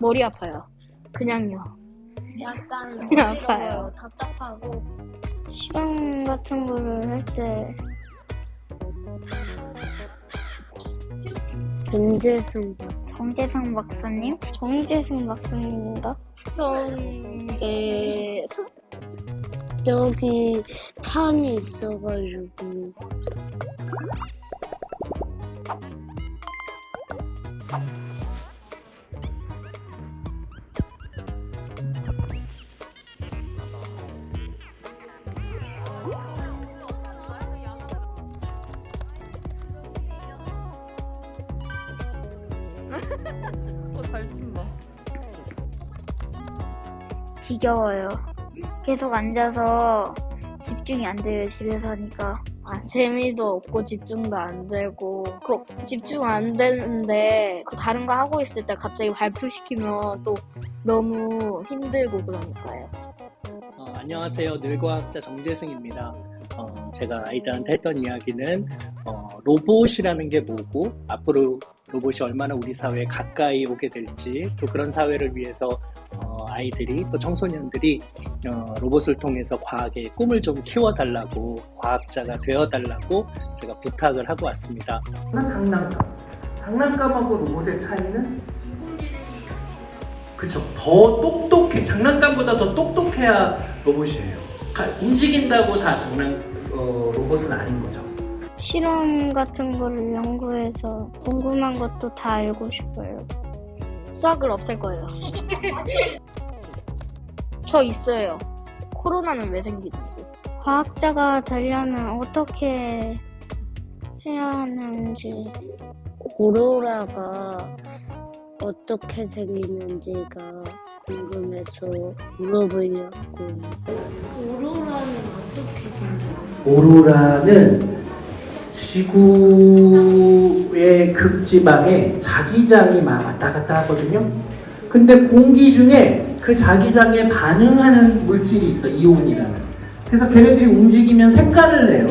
머리 아파요. 그냥요. 약간 아파요. 어지러워요. 답답하고 시간 같은 거를 할때 박사. 정재승 박사님? 정재승 박사님인가? 정재 여기 판이 있어가지고 쓴다. 지겨워요. 계속 앉아서 집중이 안 돼요, 집에서 하니까. 아, 재미도 없고 집중도 안 되고 그 집중 안 되는데 그 다른 거 하고 있을 때 갑자기 발표시키면 또 너무 힘들고 그러니까요. 어, 안녕하세요. 늙어학자 정재승입니다. 어, 제가 아이들한테 했던 이야기는 어, 로봇이라는 게 뭐고 앞으로 로봇이 얼마나 우리 사회에 가까이 오게 될지 또 그런 사회를 위해서 어, 아이들이 또 청소년들이 어, 로봇을 통해서 과학의 꿈을 좀 키워달라고 과학자가 되어달라고 제가 부탁을 하고 왔습니다. 나 장난감. 장난감하고 로봇의 차이는 그쵸. 더 똑똑해. 장난감보다 더 똑똑해야 로봇이에요. 가- 움직인다고 다 장난 어, 로봇은 아닌 거죠. 실험 같은 거를 연구해서 궁금한 것도 다 알고 싶어요. 수학을 없앨 거예요. 저 있어요. 코로나는 왜 생기지? 과학자가 되려면 어떻게 해야 하는지 오로라가 어떻게 생기는지가 궁금해서 물어보려고 오로라는 어떻게 생겨요? 오로라는 지구의 극지방에 자기장이 막 왔다 갔다 하거든요. 근데 공기 중에 그 자기장에 반응하는 물질이 있어, 이온이라는. 그래서 걔네들이 움직이면 색깔을 내요.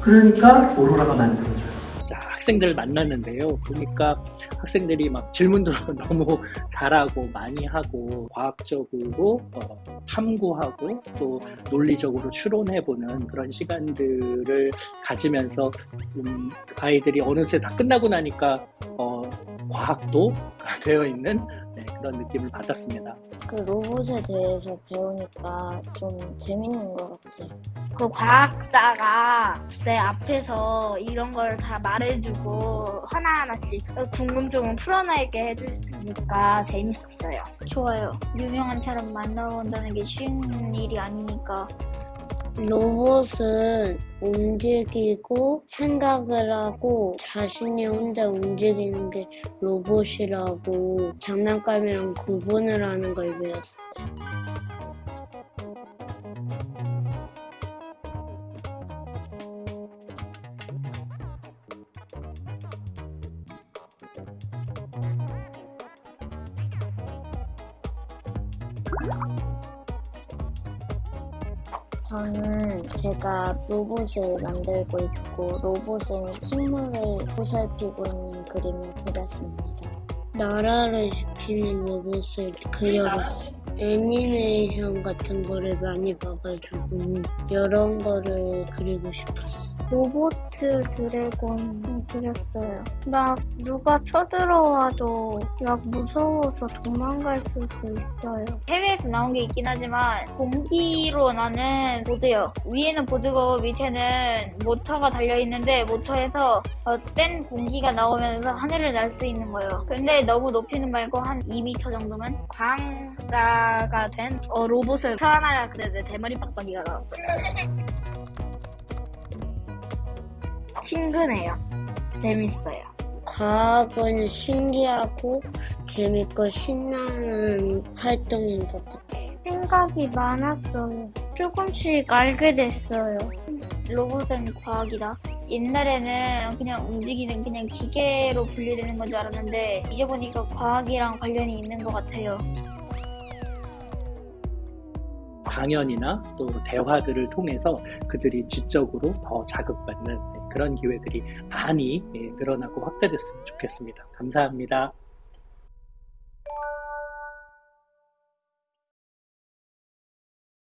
그러니까 오로라가 만들어져요. 자, 학생들을 만났는데요. 보니까 학생들이 막 질문도 너무 잘하고 많이 하고 과학적으로 어, 탐구하고 또 논리적으로 추론해보는 그런 시간들을 가지면서 음, 아이들이 어느새 다 끝나고 나니까 어, 과학도 되어 있는 네, 그런 느낌을 받았습니다. 그 로봇에 대해서 배우니까 좀 재밌는 것 같아요. 그 과학자가 내 앞에서 이런 걸 다 말해주고 하나하나씩 궁금증을 풀어내게 해주니까 재밌었어요. 좋아요. 유명한 사람 만나본다는 게 쉬운 일이 아니니까 로봇은 움직이고 생각을 하고 자신이 혼자 움직이는 게 로봇이라고 장난감이랑 구분을 하는 걸 배웠어요. 저는 제가 로봇을 만들고 있고 로봇은 식물을 보살피고 있는 그림을 그렸습니다. 나라를 지키는 로봇을 그려봤어요. 애니메이션 같은 거를 많이 봐가지고 이런 거를 그리고 싶었어. 로보트 드래곤 그렸어요. 막 누가 쳐들어와도 막 무서워서 도망갈 수도 있어요. 해외에서 나온 게 있긴 하지만 공기로 나는 보드요. 위에는 보드고 밑에는 모터가 달려 있는데 모터에서 어, 센 공기가 나오면서 하늘을 날 수 있는 거예요. 근데 너무 높이는 말고 한 2m 정도면 과 학자가 된 어, 로봇을 태어나야 그랬는데 대머리 빡빡이가 나왔어요. 친근해요. 재밌어요. 과학은 신기하고 재밌고 신나는 활동인 것 같아요. 생각이 많았어요. 조금씩 알게 됐어요. 로봇은 과학이다. 옛날에는 그냥 움직이는 그냥 기계로 분류되는 건 줄 알았는데 이제 보니까 과학이랑 관련이 있는 것 같아요. 강연이나 또 대화들을 통해서 그들이 지적으로 더 자극받는 네, 그런 기회들이 많이 예, 늘어나고 확대됐으면 좋겠습니다. 감사합니다.